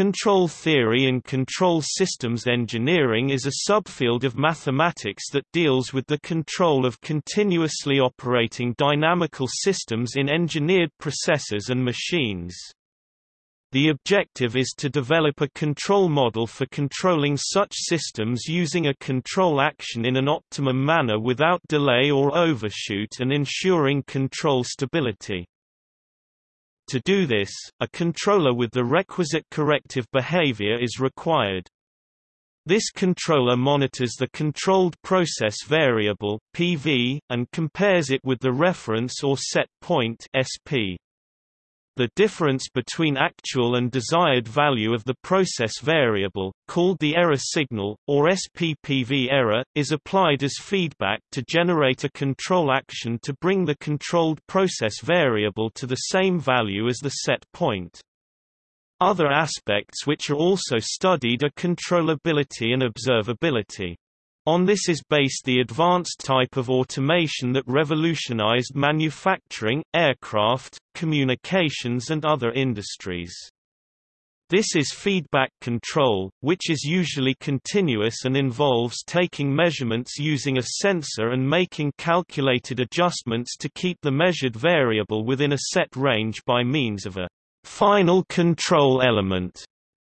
Control theory and control systems engineering is a subfield of mathematics that deals with the control of continuously operating dynamical systems in engineered processes and machines. The objective is to develop a control model for controlling such systems using a control action in an optimum manner without delay or overshoot and ensuring control stability. To do this, a controller with the requisite corrective behavior is required. This controller monitors the controlled process variable PV, and compares it with the reference or set point SP. The difference between actual and desired value of the process variable, called the error signal, or SPPV error, is applied as feedback to generate a control action to bring the controlled process variable to the same value as the set point. Other aspects which are also studied are controllability and observability. On this is based the advanced type of automation that revolutionized manufacturing, aircraft, communications and other industries. This is feedback control, which is usually continuous and involves taking measurements using a sensor and making calculated adjustments to keep the measured variable within a set range by means of a final control element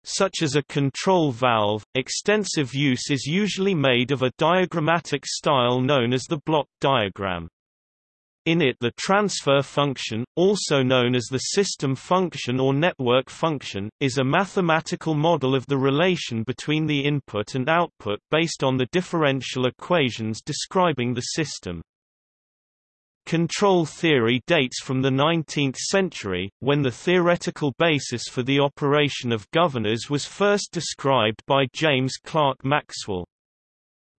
such as a control valve, extensive use is usually made of a diagrammatic style known as the block diagram. In it the transfer function, also known as the system function or network function, is a mathematical model of the relation between the input and output based on the differential equations describing the system. Control theory dates from the 19th century, when the theoretical basis for the operation of governors was first described by James Clerk Maxwell.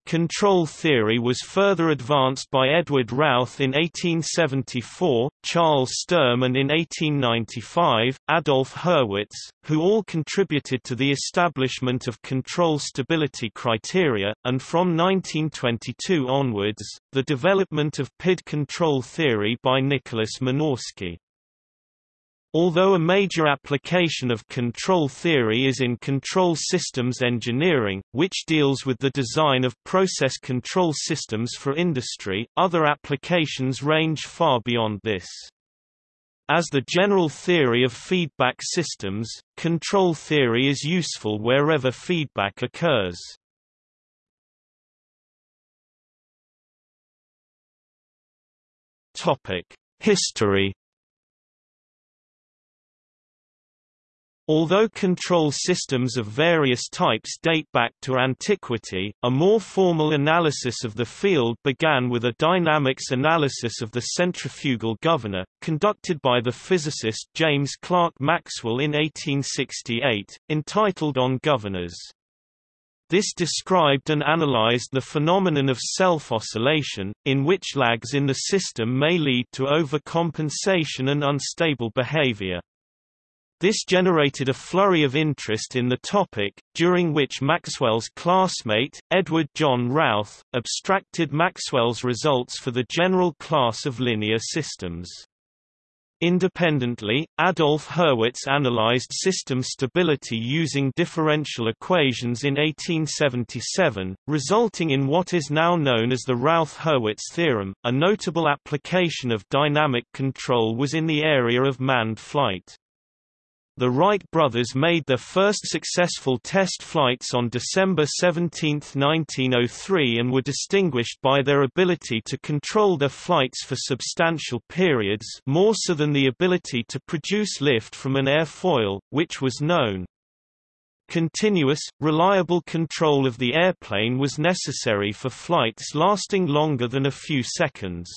Control theory was further advanced by Edward Routh in 1874, Charles Sturm and in 1895, Adolf Hurwitz, who all contributed to the establishment of control stability criteria, and from 1922 onwards, the development of PID control theory by Nicholas Minorsky. Although a major application of control theory is in control systems engineering, which deals with the design of process control systems for industry, other applications range far beyond this. As the general theory of feedback systems, control theory is useful wherever feedback occurs. History Although control systems of various types date back to antiquity, a more formal analysis of the field began with a dynamics analysis of the centrifugal governor, conducted by the physicist James Clerk Maxwell in 1868, entitled On Governors. This described and analyzed the phenomenon of self-oscillation, in which lags in the system may lead to overcompensation and unstable behavior. This generated a flurry of interest in the topic, during which Maxwell's classmate, Edward John Routh, abstracted Maxwell's results for the general class of linear systems. Independently, Adolf Hurwitz analyzed system stability using differential equations in 1877, resulting in what is now known as the Routh-Hurwitz theorem. A notable application of dynamic control was in the area of manned flight. The Wright brothers made their first successful test flights on December 17, 1903 and were distinguished by their ability to control their flights for substantial periods more so than the ability to produce lift from an airfoil, which was known. Continuous, reliable control of the airplane was necessary for flights lasting longer than a few seconds.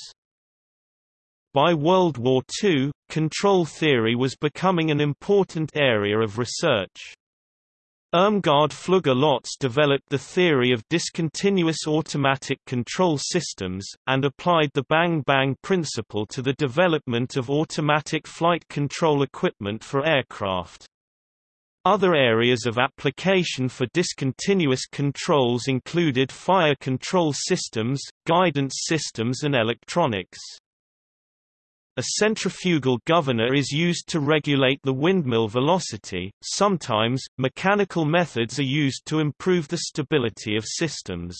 By World War II, control theory was becoming an important area of research. Irmgard Flügge-Lotz developed the theory of discontinuous automatic control systems, and applied the bang-bang principle to the development of automatic flight control equipment for aircraft. Other areas of application for discontinuous controls included fire control systems, guidance systems and electronics. A centrifugal governor is used to regulate the windmill velocity. Sometimes, mechanical methods are used to improve the stability of systems.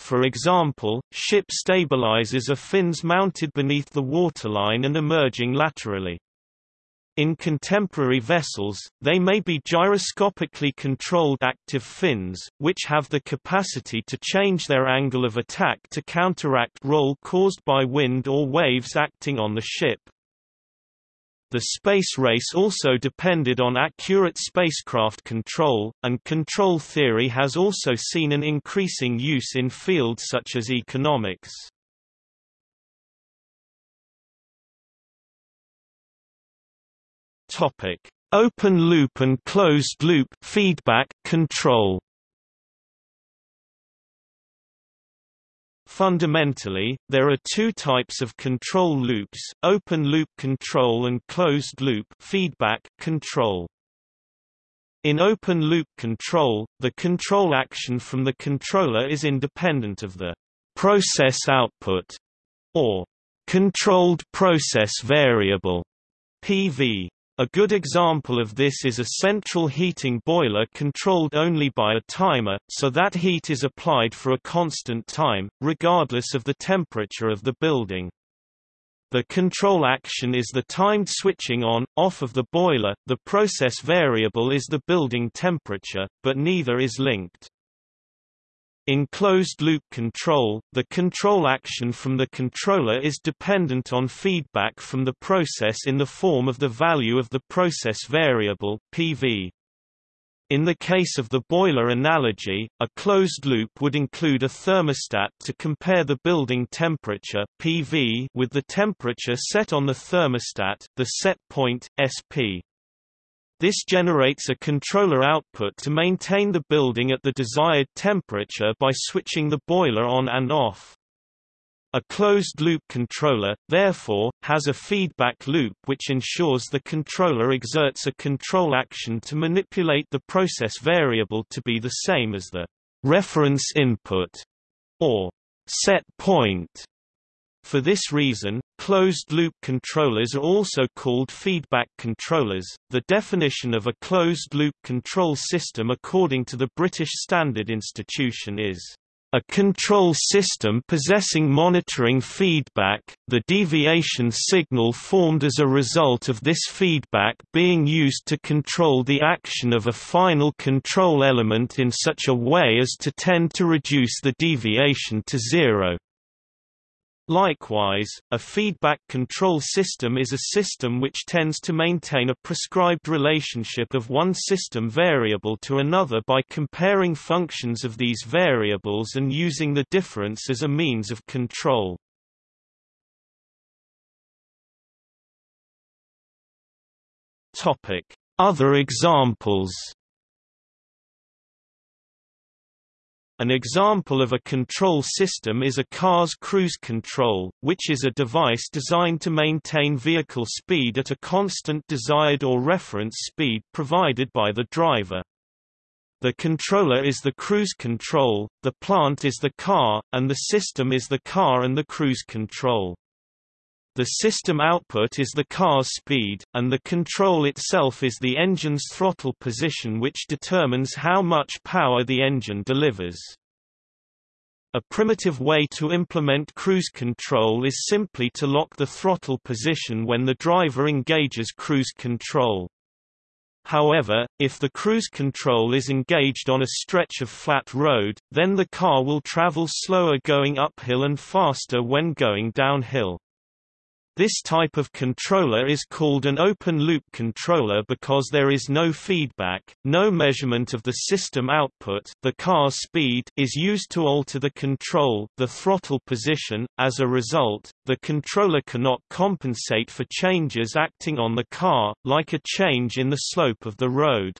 For example, ship stabilizers are fins mounted beneath the waterline and emerging laterally. In contemporary vessels, they may be gyroscopically controlled active fins, which have the capacity to change their angle of attack to counteract roll caused by wind or waves acting on the ship. The space race also depended on accurate spacecraft control, and control theory has also seen an increasing use in fields such as economics. Topic: Open loop and closed loop feedback control. Fundamentally, there are two types of control loops, open-loop control and closed-loop feedback control. In open-loop control, the control action from the controller is independent of the process output, or controlled process variable, PV. A good example of this is a central heating boiler controlled only by a timer, so that heat is applied for a constant time, regardless of the temperature of the building. The control action is the timed switching on, off of the boiler, the process variable is the building temperature, but neither is linked. In closed-loop control, the control action from the controller is dependent on feedback from the process in the form of the value of the process variable PV. In the case of the boiler analogy, a closed loop would include a thermostat to compare the building temperature PV with the temperature set on the thermostat, the set point, SP. This generates a controller output to maintain the building at the desired temperature by switching the boiler on and off. A closed-loop controller, therefore, has a feedback loop which ensures the controller exerts a control action to manipulate the process variable to be the same as the reference input, or set point. For this reason, closed-loop controllers are also called feedback controllers. The definition of a closed-loop control system according to the British Standard Institution is a control system possessing monitoring feedback, the deviation signal formed as a result of this feedback being used to control the action of a final control element in such a way as to tend to reduce the deviation to zero. Likewise, a feedback control system is a system which tends to maintain a prescribed relationship of one system variable to another by comparing functions of these variables and using the difference as a means of control. Other examples An example of a control system is a car's cruise control, which is a device designed to maintain vehicle speed at a constant desired or reference speed provided by the driver. The controller is the cruise control, the plant is the car, and the system is the car and the cruise control. The system output is the car's speed, and the control itself is the engine's throttle position which determines how much power the engine delivers. A primitive way to implement cruise control is simply to lock the throttle position when the driver engages cruise control. However, if the cruise control is engaged on a stretch of flat road, then the car will travel slower going uphill and faster when going downhill. This type of controller is called an open-loop controller because there is no feedback, no measurement of the system output the car's speed is used to alter the control the throttle position. As a result, the controller cannot compensate for changes acting on the car, like a change in the slope of the road.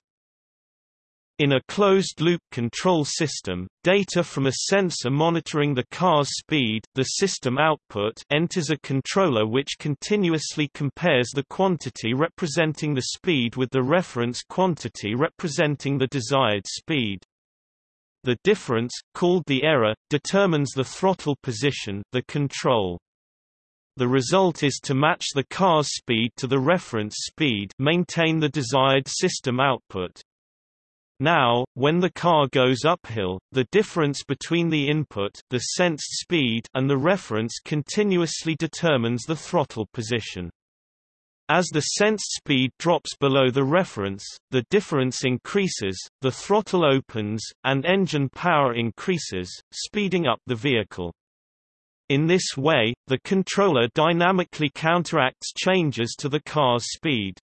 In a closed-loop control system, data from a sensor monitoring the car's speed the system output enters a controller which continuously compares the quantity representing the speed with the reference quantity representing the desired speed. The difference, called the error, determines the throttle position the control. the result is to match the car's speed to the reference speed maintain the desired system output. Now, when the car goes uphill, the difference between the input the sensed speed and the reference continuously determines the throttle position. As the sensed speed drops below the reference, the difference increases, the throttle opens, and engine power increases, speeding up the vehicle. In this way, the controller dynamically counteracts changes to the car's speed.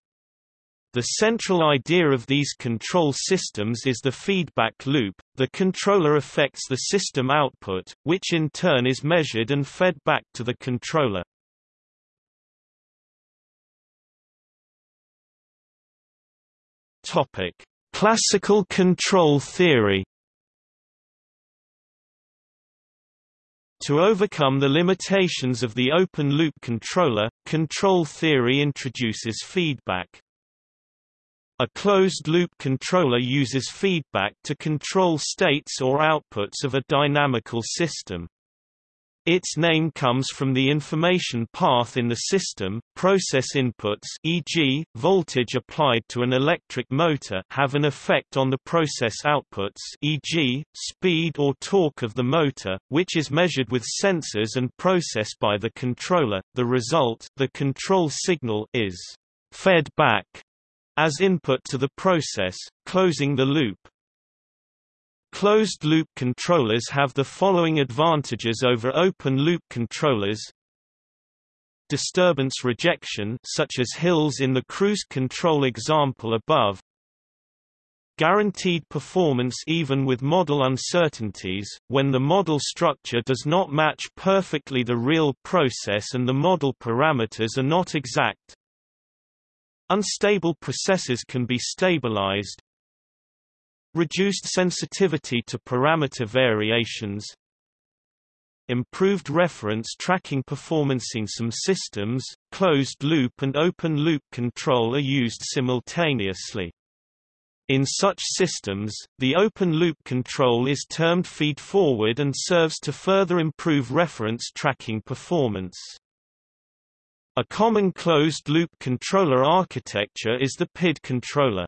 The central idea of these control systems is the feedback loop. The controller affects the system output, which in turn is measured and fed back to the controller. Topic: Classical control theory. To overcome the limitations of the open-loop controller, control theory introduces feedback. A closed-loop controller uses feedback to control states or outputs of a dynamical system. Its name comes from the information path in the system. Process inputs, e.g., voltage applied to an electric motor, have an effect on the process outputs, e.g., speed or torque of the motor, which is measured with sensors and processed by the controller. The result, the control signal, is fed back as input to the process, closing the loop. Closed-loop controllers have the following advantages over open-loop controllers. Disturbance rejection such as hills in the cruise control example above. Guaranteed performance even with model uncertainties, when the model structure does not match perfectly the real process and the model parameters are not exact. Unstable processes can be stabilized. Reduced sensitivity to parameter variations. Improved reference tracking performance in some systems, closed-loop and open-loop control are used simultaneously. In such systems, the open-loop control is termed feed-forward and serves to further improve reference tracking performance. A common closed-loop controller architecture is the PID controller.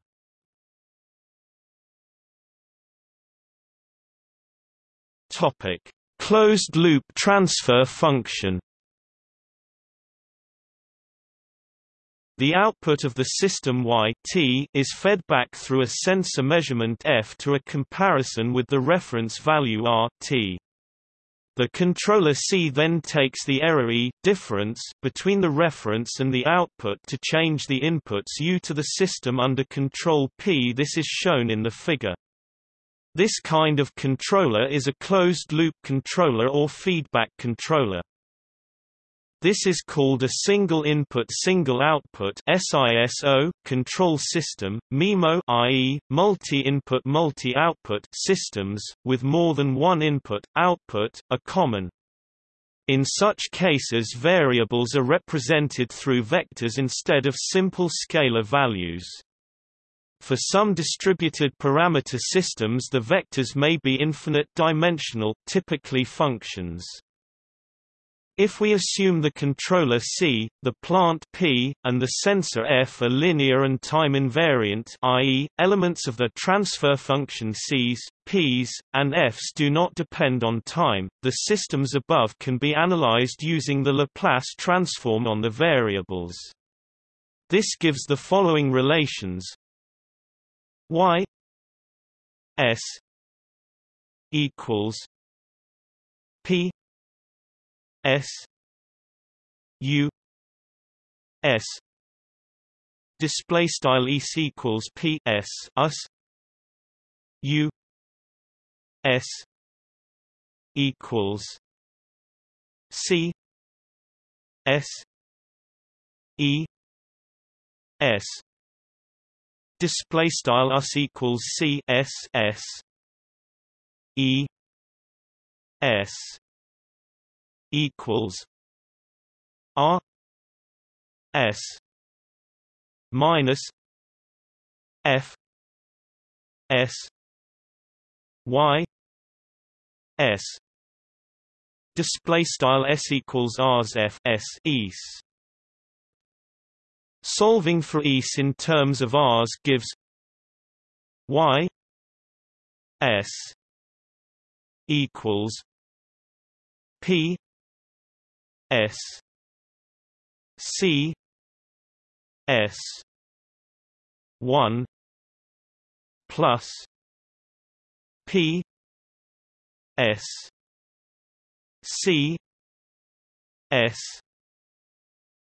Topic: Closed-loop transfer function. The output of the system Y t is fed back through a sensor measurement F to a comparison with the reference value R t. The controller C then takes the error E difference between the reference and the output to change the inputs U to the system under control P. This is shown in the figure. This kind of controller is a closed-loop controller or feedback controller. This is called a single input single output SISO control system. MIMO i.e. multi-input multi-output systems with more than one input output are common. In such cases variables are represented through vectors instead of simple scalar values. For some distributed parameter systems the vectors may be infinite dimensional, typically functions. If we assume the controller C, the plant P, and the sensor F are linear and time invariant i.e., elements of the transfer function C's, P's, and F's do not depend on time, the systems above can be analyzed using the Laplace transform on the variables. This gives the following relations y s equals p S U S. Display style e equals P S us U S equals C S E S. Display style us equals C S S E S equals R S minus F S Y S. Display style s equals rs f s solving for is in terms of rs gives y s equals p s. C. S. 1 plus p s c s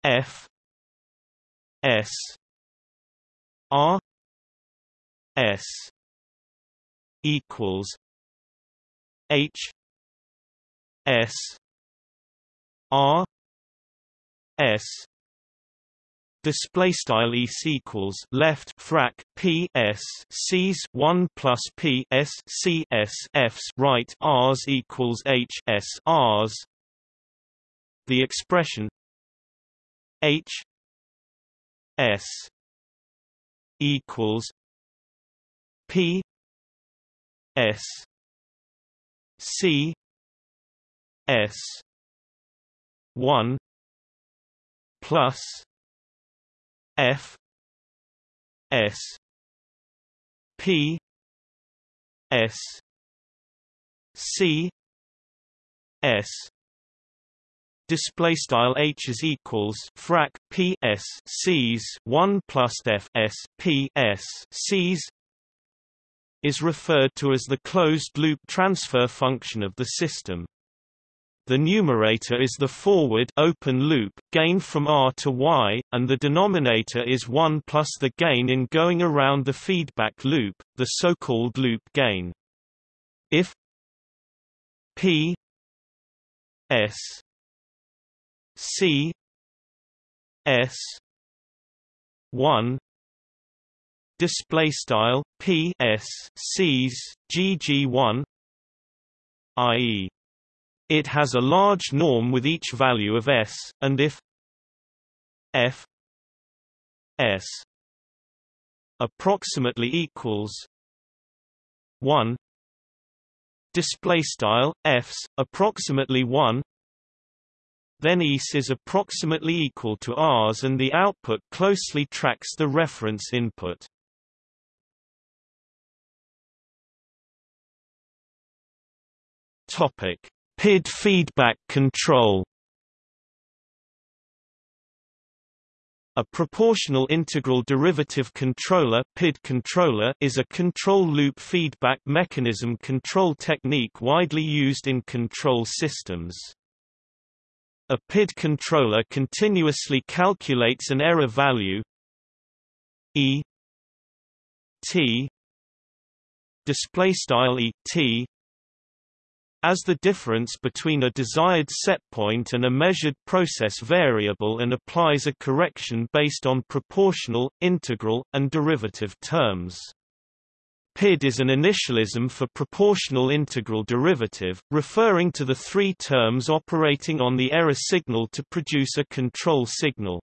f s r s equals h s r s display style e equals left frac p s c's 1 plus p s c s f's right r's equals h s r's. The expression h s equals p s c s 1 plus F S P S C S. Display style h is equals frac p s c's 1 plus f s p s c's is referred to as the closed loop transfer function of the system the numerator is the forward open loop gain from R to Y, and the denominator is 1 plus the gain in going around the feedback loop, the so-called loop gain. If P S C S 1 display style P S C's GG1 i.e it has a large norm with each value of s, and if f s approximately equals 1 display style f's approximately 1 then ES is approximately equal to Rs and the output closely tracks the reference input. Topic: PID feedback control A proportional integral derivative controller, PID controller is a control loop feedback mechanism control technique widely used in control systems. A PID controller continuously calculates an error value E T display style E T as the difference between a desired setpoint and a measured process variable and applies a correction based on proportional, integral, and derivative terms. PID is an initialism for proportional integral derivative, referring to the three terms operating on the error signal to produce a control signal.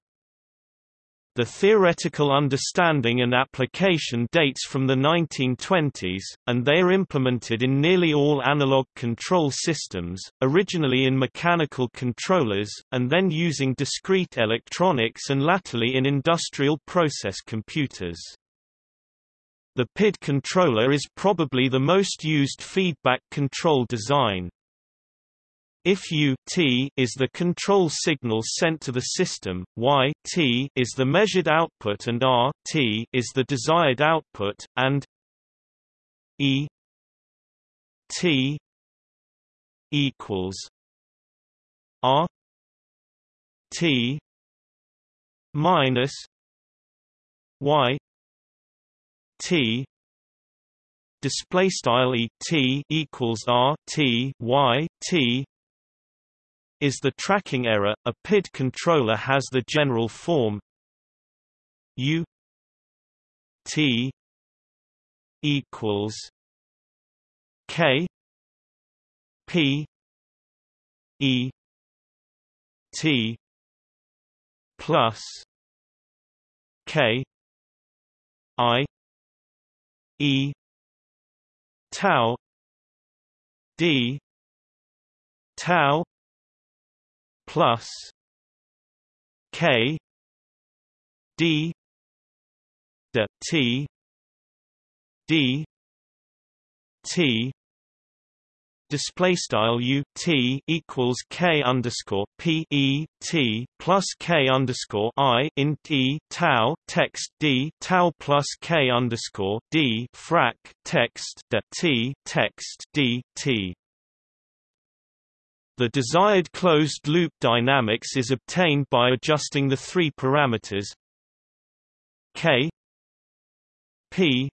The theoretical understanding and application dates from the 1920s, and they are implemented in nearly all analog control systems, originally in mechanical controllers, and then using discrete electronics and latterly in industrial process computers. The PID controller is probably the most used feedback control design. If U t is the control signal sent to the system, Y t is the measured output and R t is the desired output, and E t equals R t minus Y t display style e t equals r t y t is the tracking error. A PID controller has the general form U T equals K P E T plus K I E tau D tau plus K D d T D T display style u t equals k underscore p e t plus k underscore i in t tau text d tau plus k underscore d frac text t text d t. The desired closed loop dynamics is obtained by adjusting the three parameters k p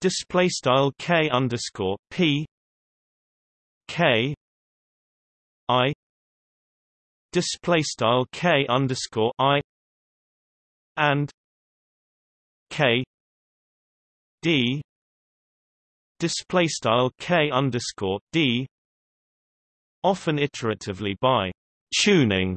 display style k underscore p K I display K underscore I and K D display style K underscore D often iteratively by tuning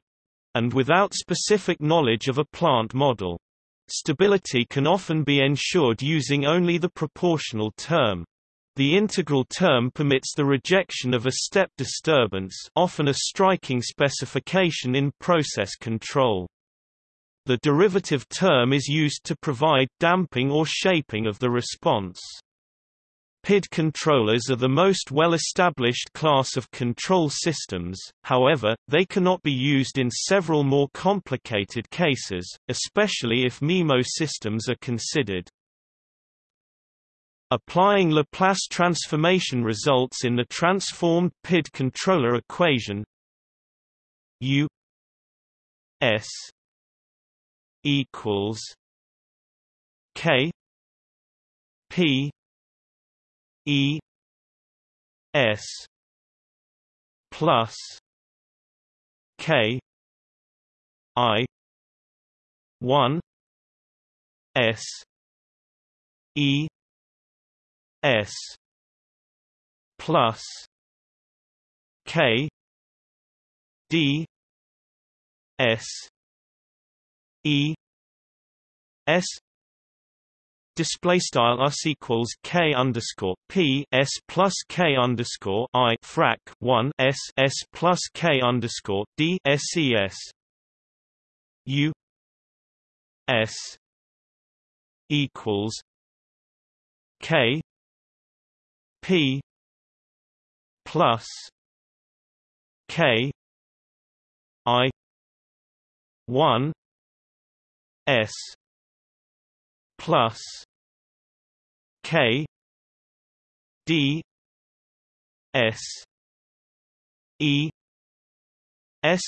and without specific knowledge of a plant model. Stability can often be ensured using only the proportional term. The integral term permits the rejection of a step disturbance often a striking specification in process control. The derivative term is used to provide damping or shaping of the response. PID controllers are the most well-established class of control systems, however, they cannot be used in several more complicated cases, especially if MIMO systems are considered. Applying Laplace transformation results in the transformed PID controller equation U S equals K P E S plus K I one S E S plus K D S E S display style us equals k underscore p s plus k underscore i frac 1 s s plus k underscore d ses u s equals k P plus K I one S plus K D S E S.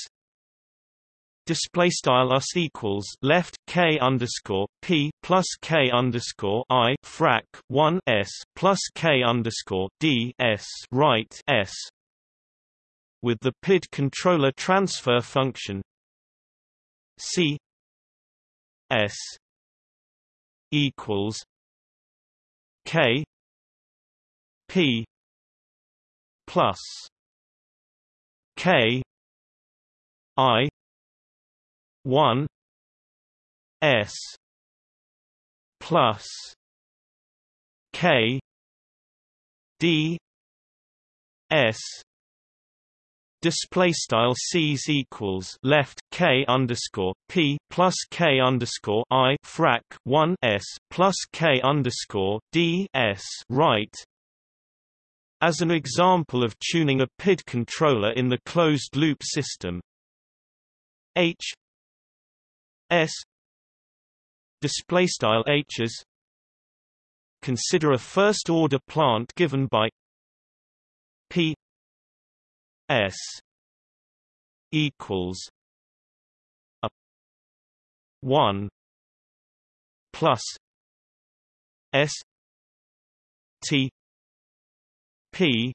Display style us equals left k underscore p plus k underscore i frac 1 s plus k underscore d s right s with the PID controller transfer function c s equals k p plus k i one S plus K D S display style C's equals left K underscore P plus K underscore I frac 1 S plus K underscore D S right. As an example of tuning a PID controller in the closed loop system. H S display style H's consider a first order plant given by P S equals a 1 plus S T P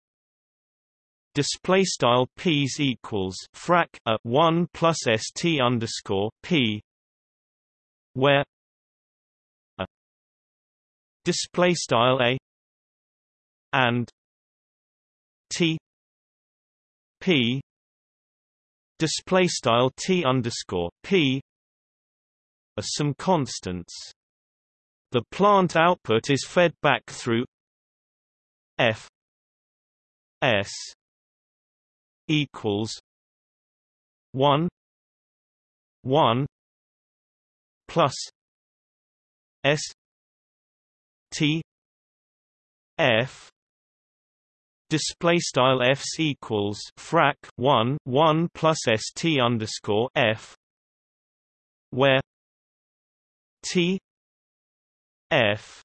display style p's equals frac a 1 plus st underscore p where a display style a and t p display style t underscore p are some constants. The plant output is fed back through f s equals 1 1 plus s t f display style f's equals frac 1 1 plus st underscore f where t f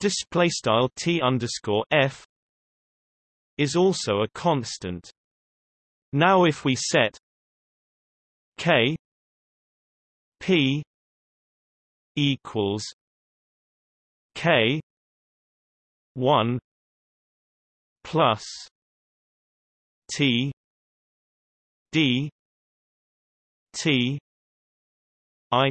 display style t underscore f is also a constant. Now if we set k p equals k 1 plus t d t i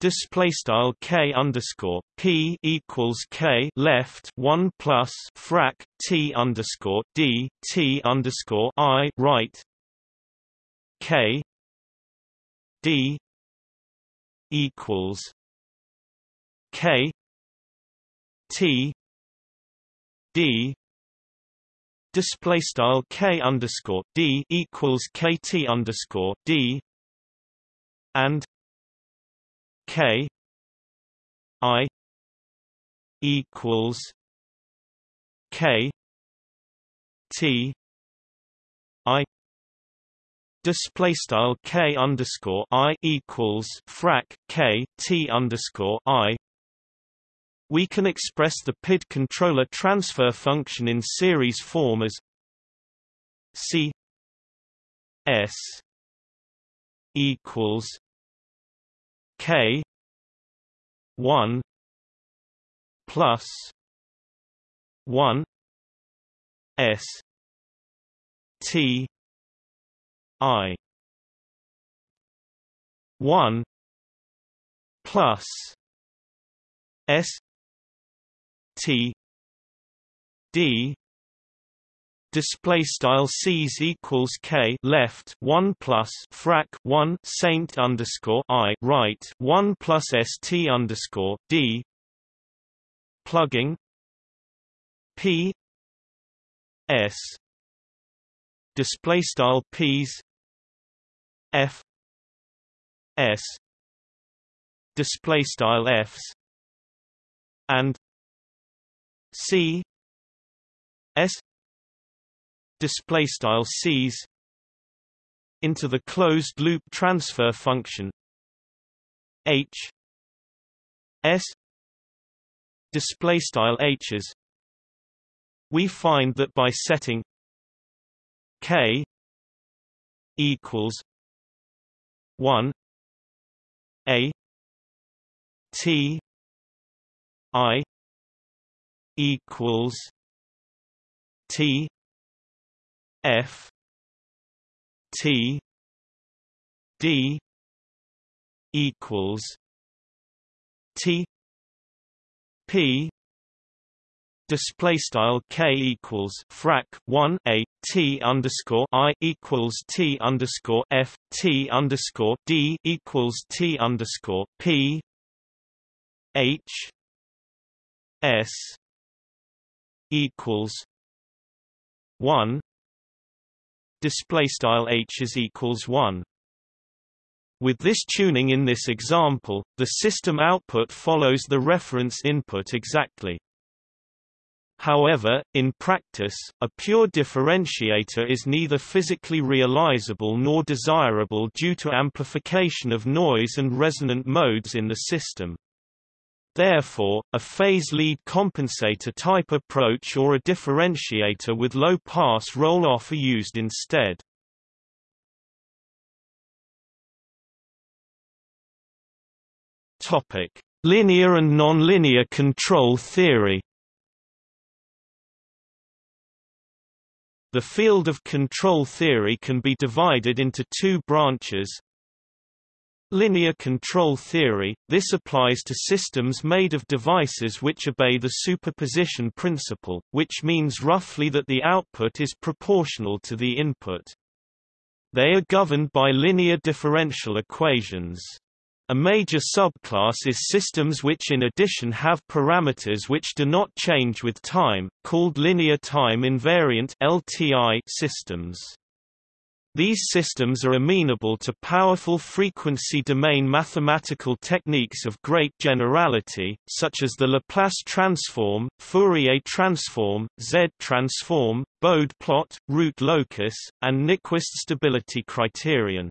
Display style k underscore p equals k left one plus frac t underscore d t underscore i right k d equals k t d display style k underscore d equals kt underscore d and K I equals K T I Display style K underscore I equals frac K T underscore I we can express the PID controller transfer function in series form as C S equals K one plus one S T I one plus S T D display style c's equals k left 1 plus frac 1 saint underscore i right 1 plus st underscore d plugging p s display style p's f s display style f's and c s display style c's into the closed loop transfer function. H s display style h's we find that by setting k equals 1 a t i equals t F T D equals T P display style k equals frac 1 a t underscore i equals t underscore f t underscore d equals t underscore p h s equals 1 display style h is equals 1 with this tuning in this example, the system output follows the reference input exactly. However, in practice, a pure differentiator is neither physically realizable nor desirable due to amplification of noise and resonant modes in the system. Therefore, a phase lead compensator type approach or a differentiator with low pass roll-off are used instead. Topic: Linear and nonlinear control theory. The field of control theory can be divided into two branches, Linear control theory – This applies to systems made of devices which obey the superposition principle, which means roughly that the output is proportional to the input. They are governed by linear differential equations. A major subclass is systems which in addition have parameters which do not change with time, called linear time invariant LTI systems. These systems are amenable to powerful frequency domain mathematical techniques of great generality, such as the Laplace transform, Fourier transform, Z-transform, Bode plot, root locus, and Nyquist stability criterion.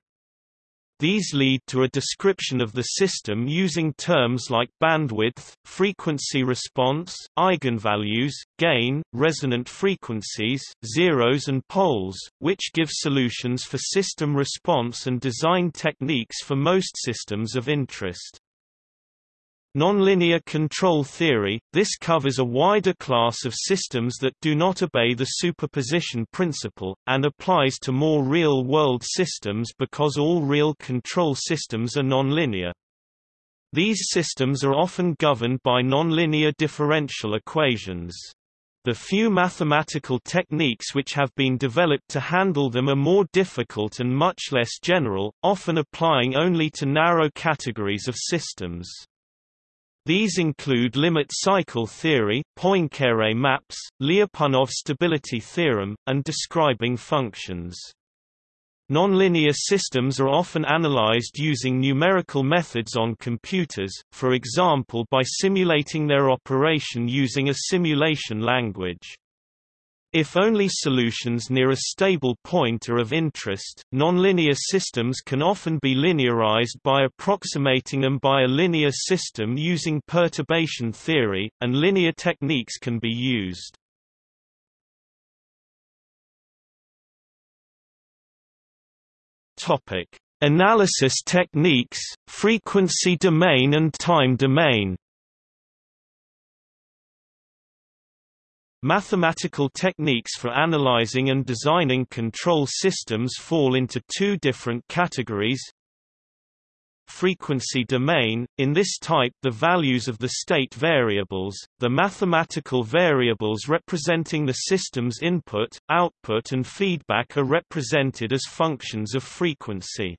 These lead to a description of the system using terms like bandwidth, frequency response, eigenvalues, gain, resonant frequencies, zeros and poles, which give solutions for system response and design techniques for most systems of interest. Nonlinear control theory – This covers a wider class of systems that do not obey the superposition principle, and applies to more real-world systems because all real control systems are nonlinear. These systems are often governed by nonlinear differential equations. The few mathematical techniques which have been developed to handle them are more difficult and much less general, often applying only to narrow categories of systems. These include limit cycle theory, Poincare maps, Lyapunov stability theorem, and describing functions. Nonlinear systems are often analyzed using numerical methods on computers, for example by simulating their operation using a simulation language. If only solutions near a stable point are of interest, nonlinear systems can often be linearized by approximating them by a linear system using perturbation theory, and linear techniques can be used. Analysis techniques, frequency domain and time domain. Mathematical techniques for analyzing and designing control systems fall into two different categories. Frequency domain – In this type the values of the state variables, the mathematical variables representing the system's input, output and feedback are represented as functions of frequency.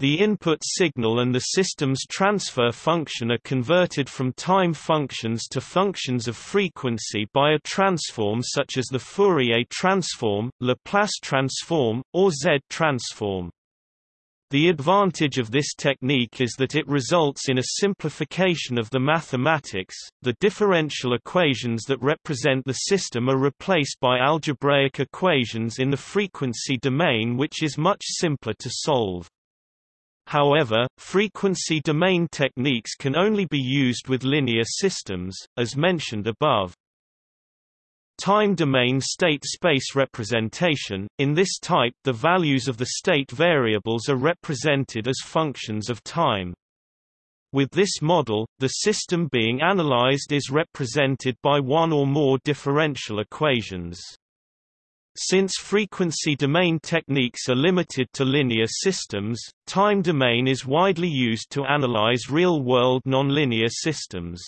The input signal and the system's transfer function are converted from time functions to functions of frequency by a transform such as the Fourier transform, Laplace transform, or Z-transform. The advantage of this technique is that it results in a simplification of the mathematics. The differential equations that represent the system are replaced by algebraic equations in the frequency domain which is much simpler to solve. However, frequency domain techniques can only be used with linear systems, as mentioned above. Time domain state space representation – In this type the values of the state variables are represented as functions of time. With this model, the system being analyzed is represented by one or more differential equations. Since frequency domain techniques are limited to linear systems, time domain is widely used to analyze real-world nonlinear systems.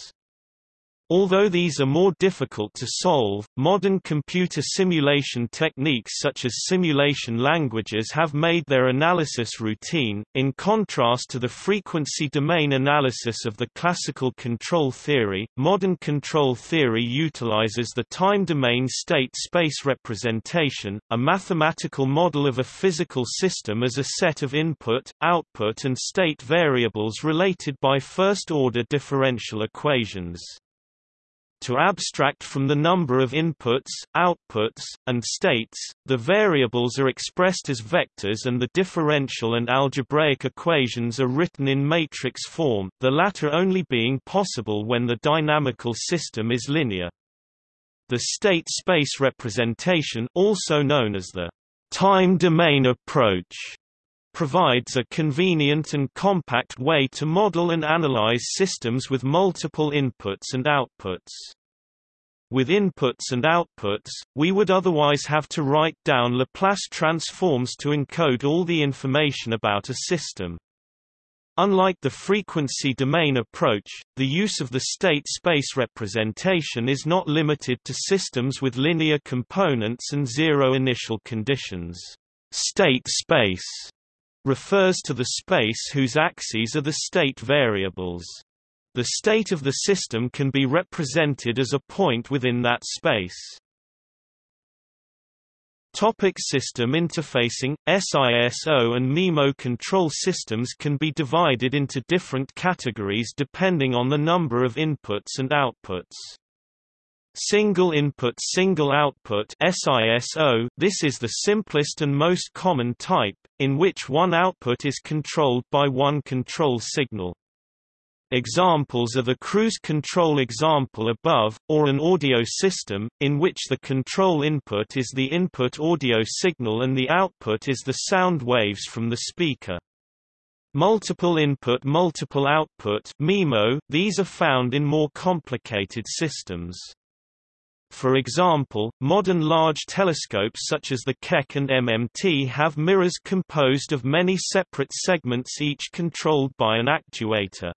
Although these are more difficult to solve, modern computer simulation techniques such as simulation languages have made their analysis routine, in contrast to the frequency domain analysis of the classical control theory. Modern control theory utilizes the time domain state space representation, a mathematical model of a physical system as a set of input, output, and state variables related by first order differential equations. To abstract from the number of inputs, outputs, and states, the variables are expressed as vectors and the differential and algebraic equations are written in matrix form, the latter only being possible when the dynamical system is linear. The state space representation also known as the time domain approach provides a convenient and compact way to model and analyze systems with multiple inputs and outputs. With inputs and outputs, we would otherwise have to write down Laplace transforms to encode all the information about a system. Unlike the frequency domain approach, the use of the state space representation is not limited to systems with linear components and zero initial conditions. State space refers to the space whose axes are the state variables. The state of the system can be represented as a point within that space. Topic system interfacing SISO and MIMO control systems can be divided into different categories depending on the number of inputs and outputs. Single input single output SISO This is the simplest and most common type, in which one output is controlled by one control signal. Examples are the cruise control example above, or an audio system, in which the control input is the input audio signal and the output is the sound waves from the speaker. Multiple input multiple output MIMO, these are found in more complicated systems. For example, modern large telescopes such as the Keck and MMT have mirrors composed of many separate segments each controlled by an actuator.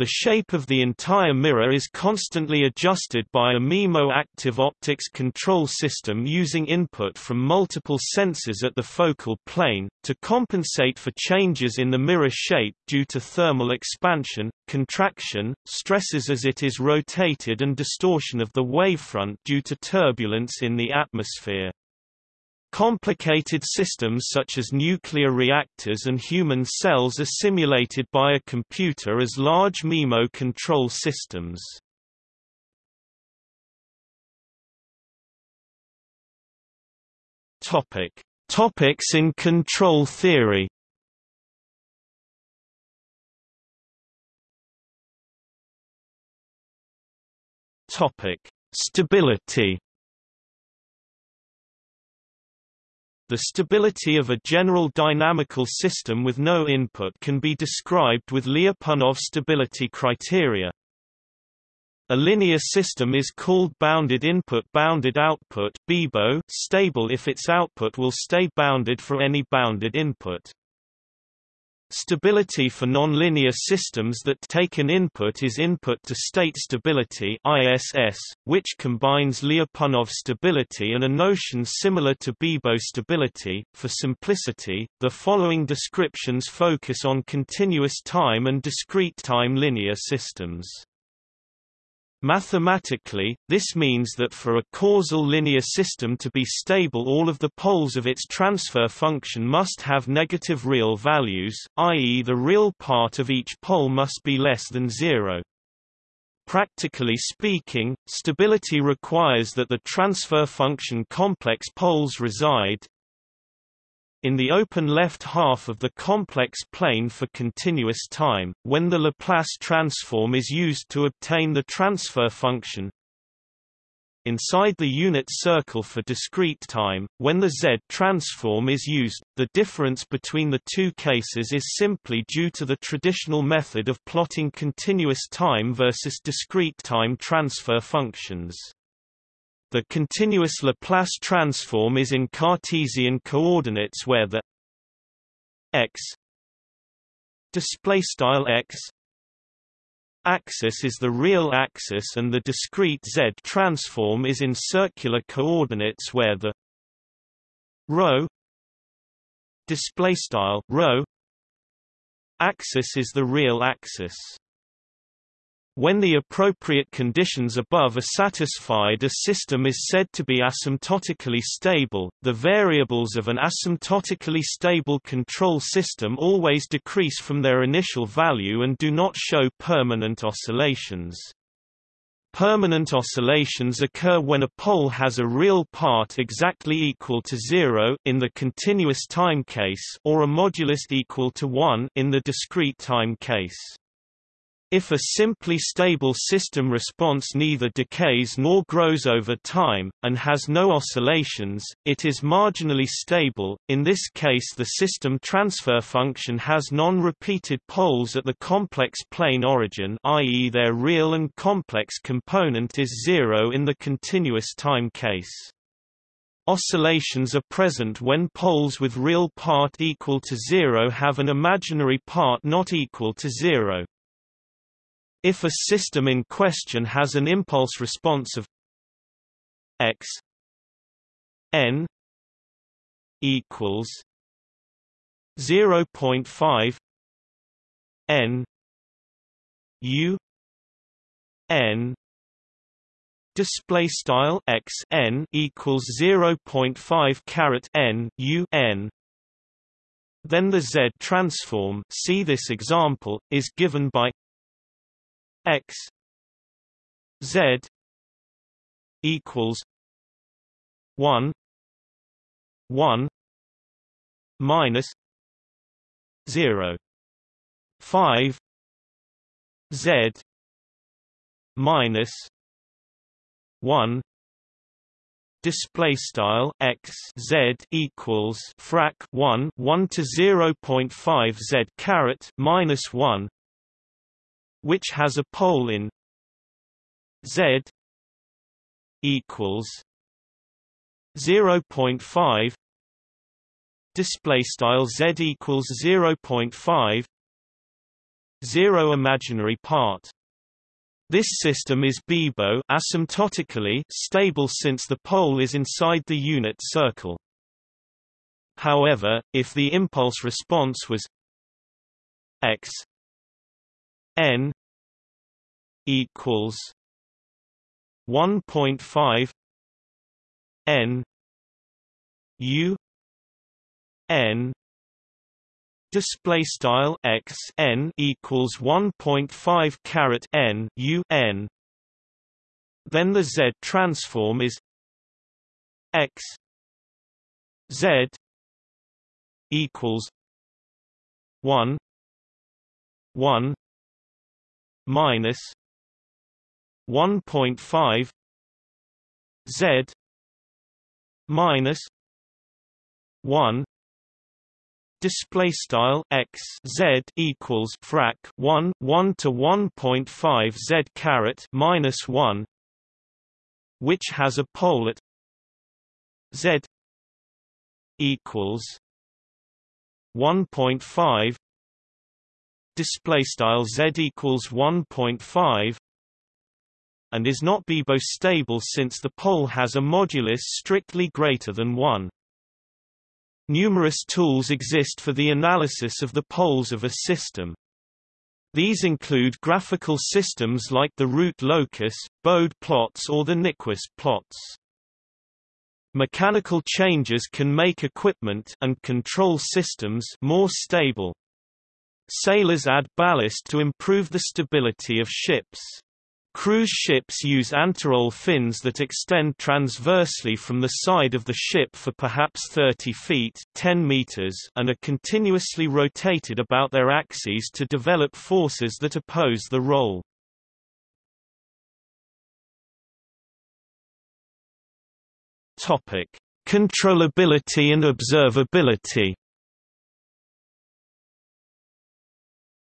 The shape of the entire mirror is constantly adjusted by a MIMO active optics control system using input from multiple sensors at the focal plane, to compensate for changes in the mirror shape due to thermal expansion, contraction, stresses as it is rotated and distortion of the wavefront due to turbulence in the atmosphere. Complicated systems such as nuclear reactors and human cells are simulated by a computer as large MIMO control systems. Topic: Topics in control theory. Topic: Stability. The stability of a general dynamical system with no input can be described with Lyapunov stability criteria. A linear system is called bounded input bounded output stable if its output will stay bounded for any bounded input. Stability for nonlinear systems that take an input is input to state stability ISS, which combines Lyapunov stability and a notion similar to Bibo stability. For simplicity, the following descriptions focus on continuous time and discrete time linear systems. Mathematically, this means that for a causal linear system to be stable all of the poles of its transfer function must have negative real values, i.e. the real part of each pole must be less than zero. Practically speaking, stability requires that the transfer function complex poles reside, in the open left half of the complex plane for continuous time, when the Laplace transform is used to obtain the transfer function inside the unit circle for discrete time, when the Z transform is used, the difference between the two cases is simply due to the traditional method of plotting continuous time versus discrete time transfer functions. The continuous Laplace transform is in Cartesian coordinates where the x display style x axis is the real axis and the discrete z transform is in circular coordinates where the rho display style axis is the real axis when the appropriate conditions above are satisfied a system is said to be asymptotically stable. The variables of an asymptotically stable control system always decrease from their initial value and do not show permanent oscillations. Permanent oscillations occur when a pole has a real part exactly equal to zero in the continuous time case or a modulus equal to 1 in the discrete time case. If a simply stable system response neither decays nor grows over time, and has no oscillations, it is marginally stable. In this case the system transfer function has non-repeated poles at the complex plane origin i.e. their real and complex component is zero in the continuous time case. Oscillations are present when poles with real part equal to zero have an imaginary part not equal to zero. If a system in question has an impulse response of x n equals 0.5 n u n display style x n equals 0.5 caret n u n then the z transform see this example is given by x z equals 1 1 minus 0 5 z minus 1 display style x z equals frac 1 1 to 0.5 z caret minus 1 which has a pole in z equals 0.5 display style z equals 0.5 zero imaginary part this system is BIBO asymptotically stable since the pole is inside the unit circle. However, if the impulse response was x n equals 1.5 n u n display style x n equals 1.5 caret n u n. Then the z transform is x z equals 1 1 minus 1.5 z minus 1 display style x z equals frac 1 1 to 1.5 z caret minus 1 which has a pole at z equals 1.5 display style z equals 1.5 and is not BIBO stable since the pole has a modulus strictly greater than 1. Numerous tools exist for the analysis of the poles of a system. These include graphical systems like the root locus, Bode plots or the Nyquist plots. Mechanical changes can make equipment and control systems more stable. Sailors add ballast to improve the stability of ships. Cruise ships use anti-roll fins that extend transversely from the side of the ship for perhaps 30 feet 10 meters and are continuously rotated about their axes to develop forces that oppose the roll. Topic: Controllability and observability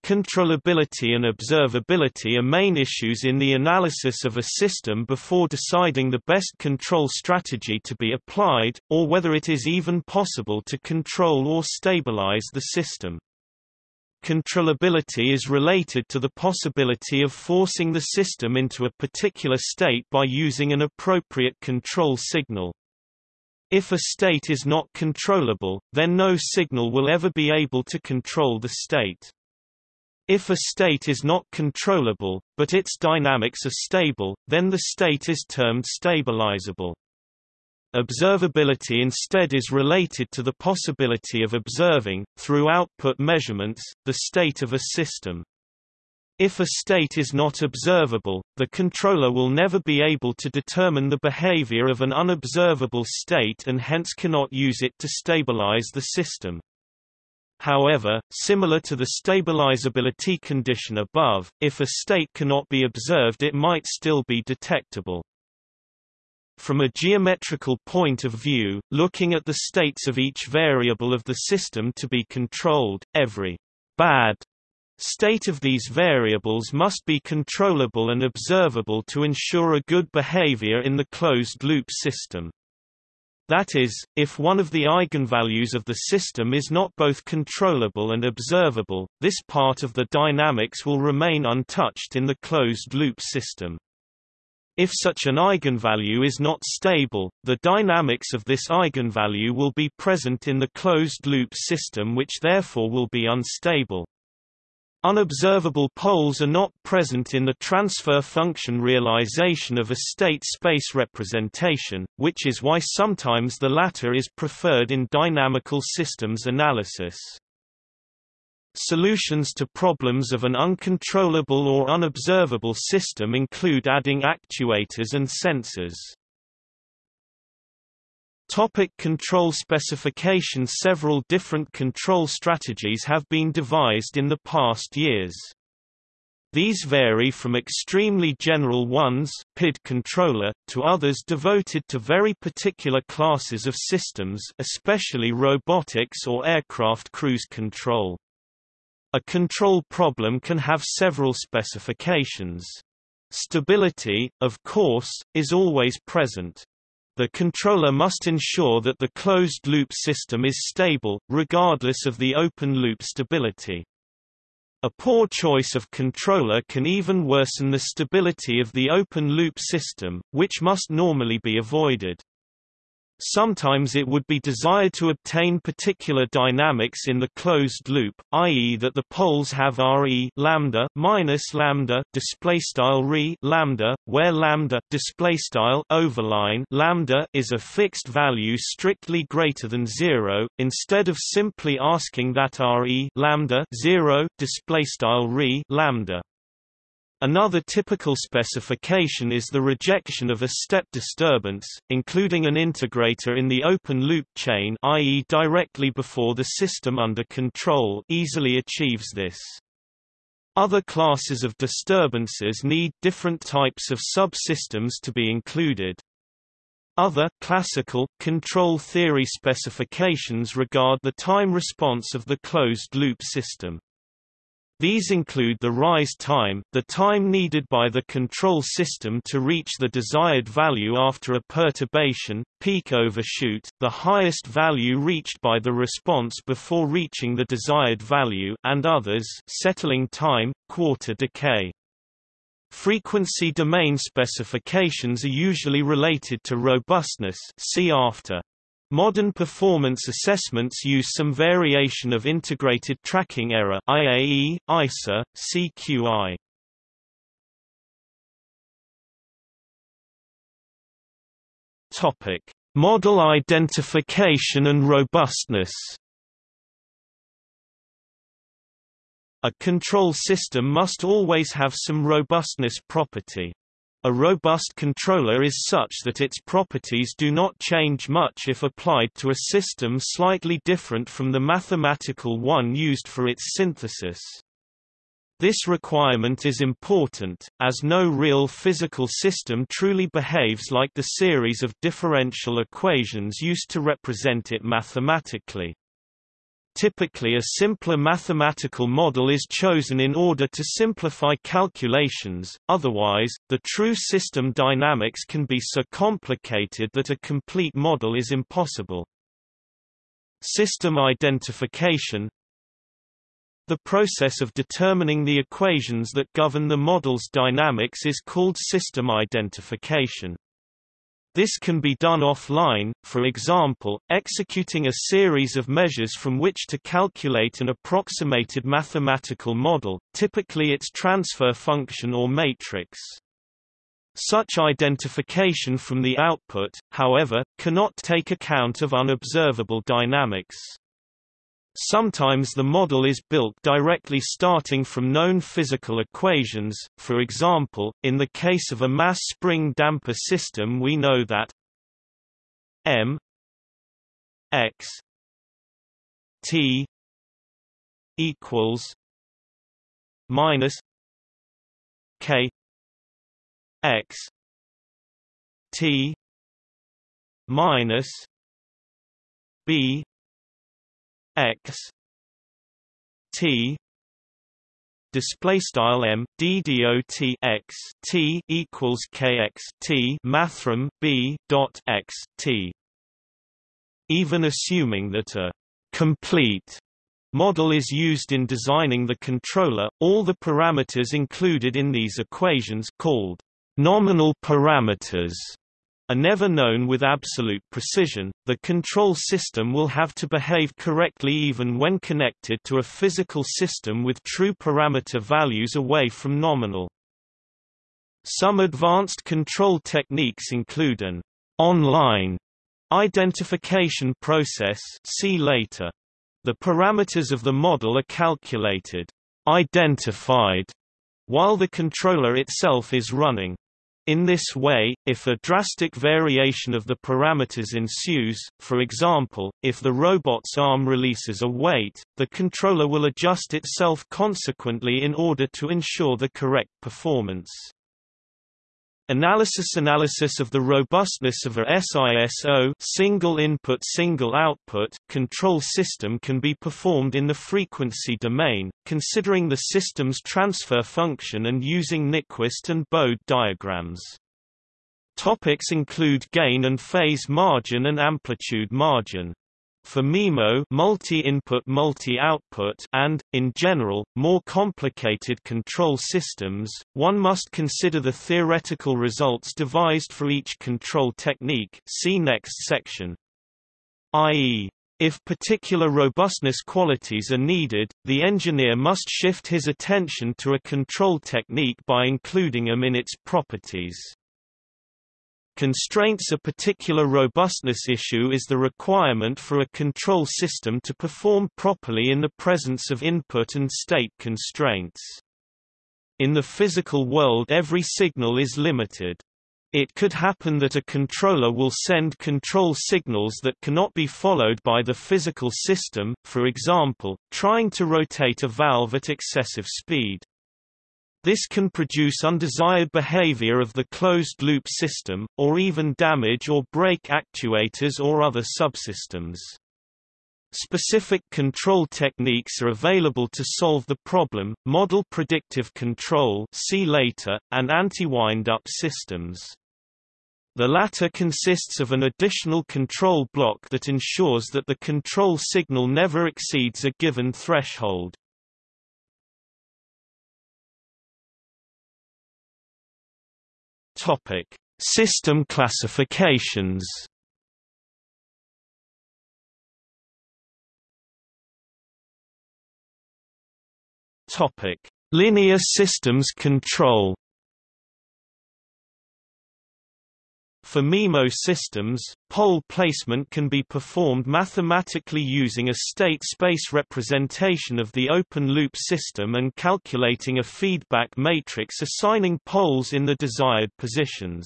Controllability and observability are main issues in the analysis of a system before deciding the best control strategy to be applied, or whether it is even possible to control or stabilize the system. Controllability is related to the possibility of forcing the system into a particular state by using an appropriate control signal. If a state is not controllable, then no signal will ever be able to control the state. If a state is not controllable, but its dynamics are stable, then the state is termed stabilizable. Observability instead is related to the possibility of observing, through output measurements, the state of a system. If a state is not observable, the controller will never be able to determine the behavior of an unobservable state and hence cannot use it to stabilize the system. However, similar to the stabilizability condition above, if a state cannot be observed it might still be detectable. From a geometrical point of view, looking at the states of each variable of the system to be controlled, every bad state of these variables must be controllable and observable to ensure a good behavior in the closed-loop system. That is, if one of the eigenvalues of the system is not both controllable and observable, this part of the dynamics will remain untouched in the closed-loop system. If such an eigenvalue is not stable, the dynamics of this eigenvalue will be present in the closed-loop system which therefore will be unstable. Unobservable poles are not present in the transfer function realization of a state space representation, which is why sometimes the latter is preferred in dynamical systems analysis. Solutions to problems of an uncontrollable or unobservable system include adding actuators and sensors. Topic control specification Several different control strategies have been devised in the past years. These vary from extremely general ones PID controller, to others devoted to very particular classes of systems especially robotics or aircraft cruise control. A control problem can have several specifications. Stability, of course, is always present. The controller must ensure that the closed-loop system is stable, regardless of the open-loop stability. A poor choice of controller can even worsen the stability of the open-loop system, which must normally be avoided. Sometimes it would be desired to obtain particular dynamics in the closed loop, i.e. that the poles have Re lambda minus lambda display style Re lambda, where lambda display style overline lambda is a fixed value strictly greater than 0, instead of simply asking that Re lambda 0 display style Re lambda Another typical specification is the rejection of a step disturbance, including an integrator in the open-loop chain i.e. directly before the system under control easily achieves this. Other classes of disturbances need different types of subsystems to be included. Other classical control theory specifications regard the time response of the closed-loop system. These include the rise time, the time needed by the control system to reach the desired value after a perturbation, peak overshoot, the highest value reached by the response before reaching the desired value and others settling time, quarter decay. Frequency domain specifications are usually related to robustness see after. Modern performance assessments use some variation of integrated tracking error IAE, ISA, CQI. Topic: Model identification and robustness. A control system must always have some robustness property. A robust controller is such that its properties do not change much if applied to a system slightly different from the mathematical one used for its synthesis. This requirement is important, as no real physical system truly behaves like the series of differential equations used to represent it mathematically. Typically a simpler mathematical model is chosen in order to simplify calculations, otherwise, the true system dynamics can be so complicated that a complete model is impossible. System identification The process of determining the equations that govern the model's dynamics is called system identification. This can be done offline, for example, executing a series of measures from which to calculate an approximated mathematical model, typically its transfer function or matrix. Such identification from the output, however, cannot take account of unobservable dynamics. Sometimes the model is built directly starting from known physical equations, for example, in the case of a mass spring damper system we know that m x t equals minus k x t minus b x t display style m d dot x t equals kx t mathrm b dot x t. Even assuming that a complete model is used in designing the controller, all the parameters included in these equations called nominal parameters are never known with absolute precision, the control system will have to behave correctly even when connected to a physical system with true parameter values away from nominal. Some advanced control techniques include an online identification process see later. The parameters of the model are calculated, identified, while the controller itself is running. In this way, if a drastic variation of the parameters ensues, for example, if the robot's arm releases a weight, the controller will adjust itself consequently in order to ensure the correct performance. Analysis Analysis of the robustness of a SISO single input single output control system can be performed in the frequency domain, considering the system's transfer function and using Nyquist and Bode diagrams. Topics include gain and phase margin and amplitude margin. For MIMO multi-input multi-output and, in general, more complicated control systems, one must consider the theoretical results devised for each control technique see next section. i.e. If particular robustness qualities are needed, the engineer must shift his attention to a control technique by including them in its properties. Constraints A particular robustness issue is the requirement for a control system to perform properly in the presence of input and state constraints. In the physical world every signal is limited. It could happen that a controller will send control signals that cannot be followed by the physical system, for example, trying to rotate a valve at excessive speed. This can produce undesired behavior of the closed-loop system, or even damage or break actuators or other subsystems. Specific control techniques are available to solve the problem, model predictive control see later, and anti-wind-up systems. The latter consists of an additional control block that ensures that the control signal never exceeds a given threshold. Topic: System classifications. Topic: Linear systems control. For MIMO systems, pole placement can be performed mathematically using a state space representation of the open-loop system and calculating a feedback matrix assigning poles in the desired positions.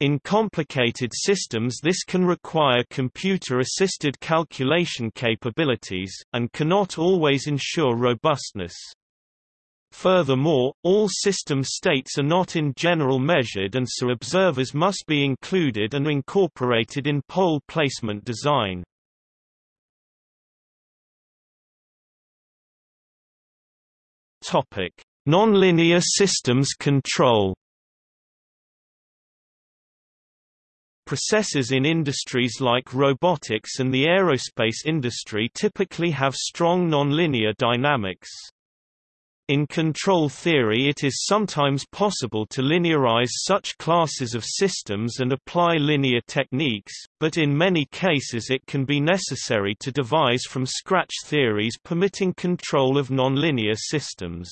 In complicated systems this can require computer-assisted calculation capabilities, and cannot always ensure robustness. Furthermore, all system states are not in general measured and so observers must be included and incorporated in pole placement design. Topic: Nonlinear systems control. Processes in industries like robotics and the aerospace industry typically have strong nonlinear dynamics. In control theory it is sometimes possible to linearize such classes of systems and apply linear techniques, but in many cases it can be necessary to devise from scratch theories permitting control of nonlinear systems.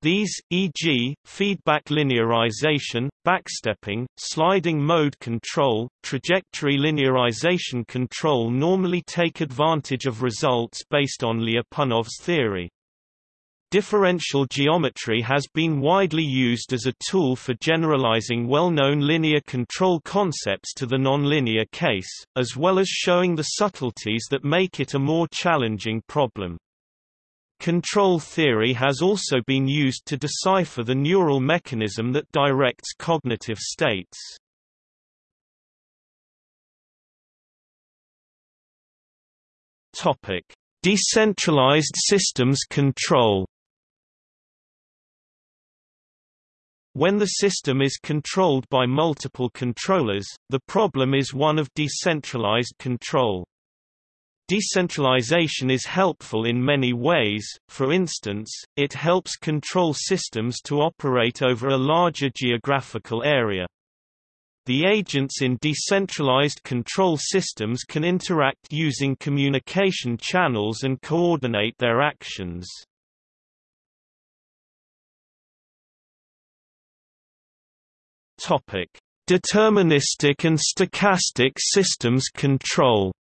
These, e.g., feedback linearization, backstepping, sliding mode control, trajectory linearization control normally take advantage of results based on Lyapunov's theory. Differential geometry has been widely used as a tool for generalizing well-known linear control concepts to the nonlinear case, as well as showing the subtleties that make it a more challenging problem. Control theory has also been used to decipher the neural mechanism that directs cognitive states. Topic: Decentralized systems control When the system is controlled by multiple controllers, the problem is one of decentralized control. Decentralization is helpful in many ways, for instance, it helps control systems to operate over a larger geographical area. The agents in decentralized control systems can interact using communication channels and coordinate their actions. Topic: Deterministic and stochastic systems control.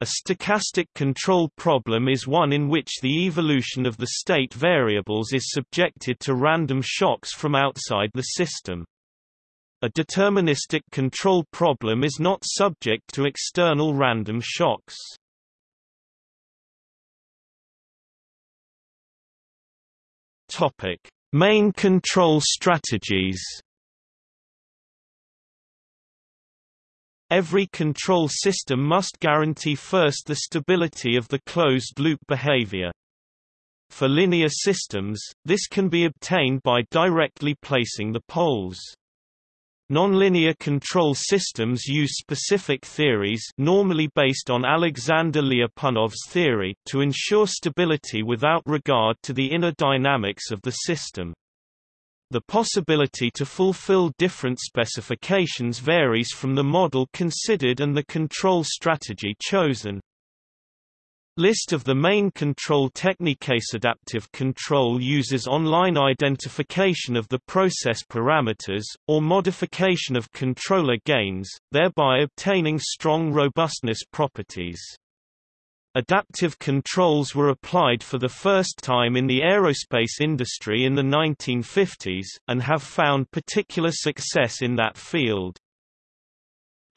A stochastic control problem is one in which the evolution of the state variables is subjected to random shocks from outside the system. A deterministic control problem is not subject to external random shocks. Topic: Main control strategies Every control system must guarantee first the stability of the closed-loop behavior. For linear systems, this can be obtained by directly placing the poles. Nonlinear control systems use specific theories normally based on Alexander Lyapunov's theory to ensure stability without regard to the inner dynamics of the system. The possibility to fulfill different specifications varies from the model considered and the control strategy chosen. List of the main control techniques Adaptive control uses online identification of the process parameters, or modification of controller gains, thereby obtaining strong robustness properties. Adaptive controls were applied for the first time in the aerospace industry in the 1950s, and have found particular success in that field.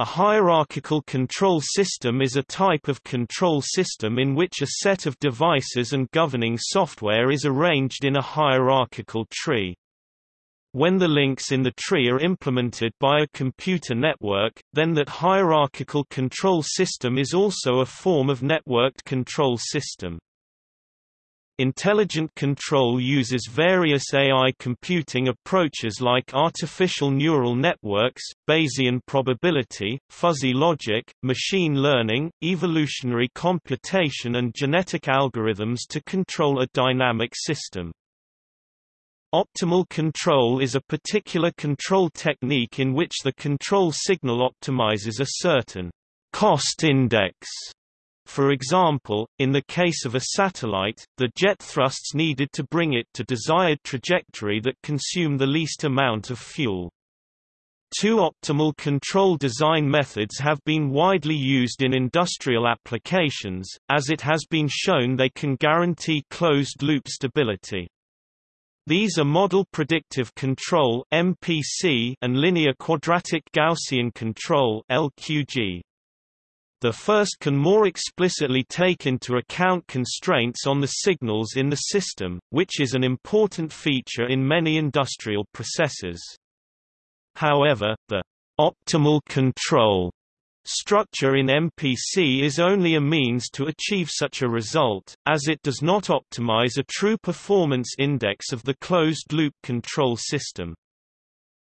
A hierarchical control system is a type of control system in which a set of devices and governing software is arranged in a hierarchical tree. When the links in the tree are implemented by a computer network, then that hierarchical control system is also a form of networked control system. Intelligent control uses various AI computing approaches like artificial neural networks, Bayesian probability, fuzzy logic, machine learning, evolutionary computation and genetic algorithms to control a dynamic system. Optimal control is a particular control technique in which the control signal optimizes a certain cost index for example, in the case of a satellite, the jet thrusts needed to bring it to desired trajectory that consume the least amount of fuel. Two optimal control design methods have been widely used in industrial applications, as it has been shown they can guarantee closed-loop stability. These are model predictive control (MPC) and linear quadratic Gaussian control (LQG). The first can more explicitly take into account constraints on the signals in the system, which is an important feature in many industrial processes. However, the optimal control structure in MPC is only a means to achieve such a result, as it does not optimize a true performance index of the closed-loop control system.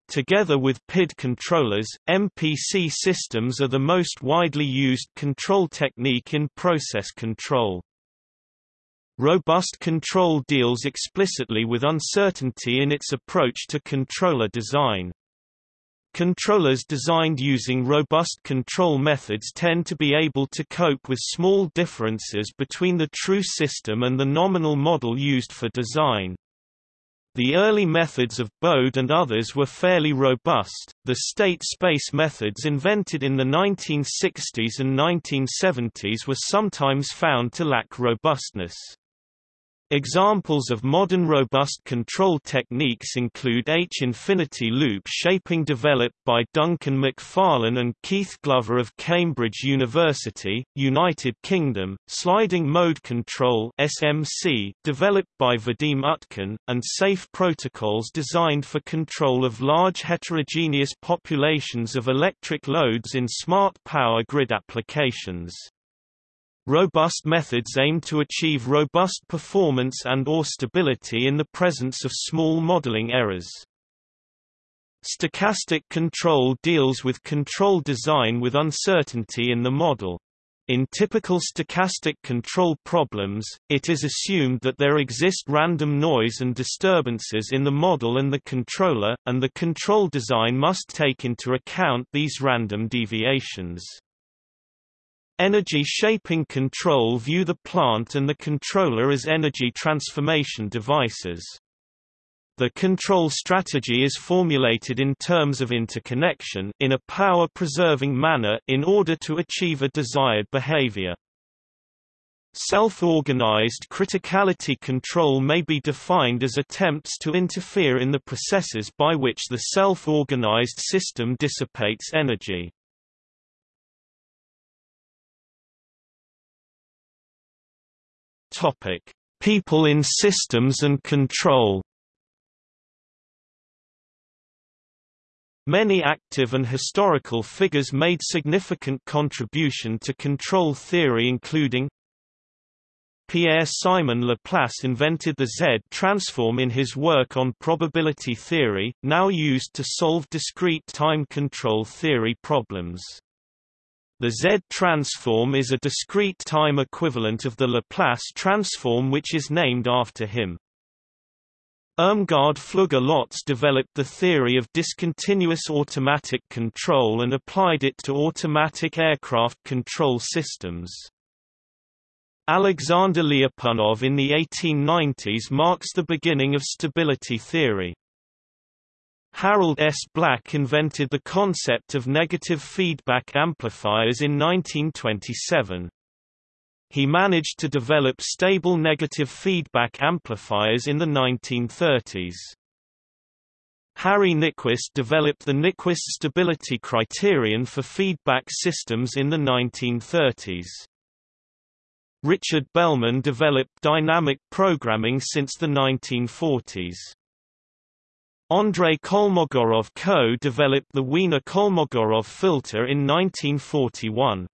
Together with PID controllers, MPC systems are the most widely used control technique in process control. Robust control deals explicitly with uncertainty in its approach to controller design. Controllers designed using robust control methods tend to be able to cope with small differences between the true system and the nominal model used for design. The early methods of Bode and others were fairly robust, the state-space methods invented in the 1960s and 1970s were sometimes found to lack robustness. Examples of modern robust control techniques include H-infinity loop shaping developed by Duncan Macfarlane and Keith Glover of Cambridge University, United Kingdom, sliding mode control SMC developed by Vadim Utkin, and safe protocols designed for control of large heterogeneous populations of electric loads in smart power grid applications. Robust methods aim to achieve robust performance and or stability in the presence of small modeling errors. Stochastic control deals with control design with uncertainty in the model. In typical stochastic control problems, it is assumed that there exist random noise and disturbances in the model and the controller, and the control design must take into account these random deviations. Energy shaping control view the plant and the controller as energy transformation devices. The control strategy is formulated in terms of interconnection in a power-preserving manner in order to achieve a desired behavior. Self-organized criticality control may be defined as attempts to interfere in the processes by which the self-organized system dissipates energy. Topic: People in systems and control. Many active and historical figures made significant contribution to control theory including Pierre-Simon Laplace invented the Z-transform in his work on probability theory, now used to solve discrete time control theory problems. The Z-transform is a discrete time equivalent of the Laplace transform which is named after him. Irmgard Flügge-Lotz developed the theory of discontinuous automatic control and applied it to automatic aircraft control systems. Alexander Lyapunov in the 1890s marks the beginning of stability theory. Harold S. Black invented the concept of negative feedback amplifiers in 1927. He managed to develop stable negative feedback amplifiers in the 1930s. Harry Nyquist developed the Nyquist stability criterion for feedback systems in the 1930s. Richard Bellman developed dynamic programming since the 1940s. Andrei Kolmogorov co-developed the Wiener-Kolmogorov filter in 1941.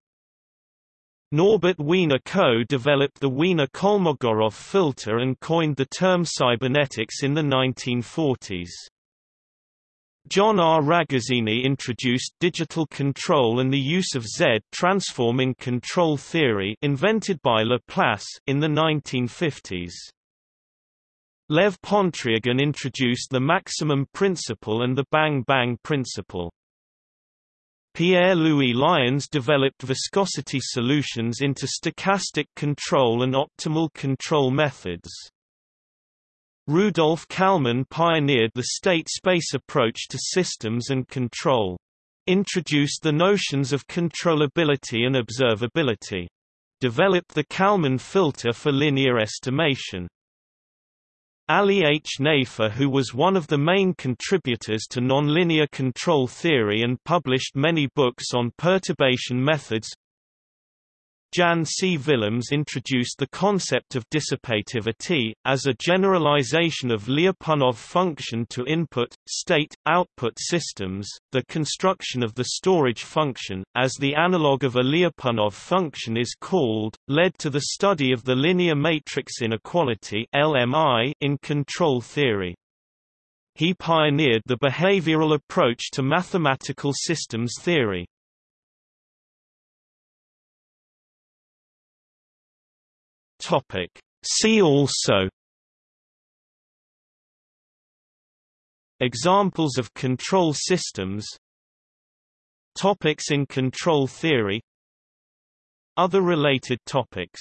Norbert Wiener co-developed the Wiener-Kolmogorov filter and coined the term cybernetics in the 1940s. John R. Ragazzini introduced digital control and the use of Z-transform in control theory invented by Laplace in the 1950s. Lev Pontryagin introduced the maximum principle and the bang-bang principle. Pierre-Louis Lions developed viscosity solutions into stochastic control and optimal control methods. Rudolf Kalman pioneered the state-space approach to systems and control. Introduced the notions of controllability and observability. Developed the Kalman filter for linear estimation. Ali H. Nayfeh who was one of the main contributors to nonlinear control theory and published many books on perturbation methods Jan C. Willems introduced the concept of dissipativity, as a generalization of Lyapunov function to input, state, output systems. The construction of the storage function, as the analog of a Lyapunov function is called, led to the study of the linear matrix inequality (LMI) in control theory. He pioneered the behavioral approach to mathematical systems theory. Topic. See also Examples of control systems Topics in control theory Other related topics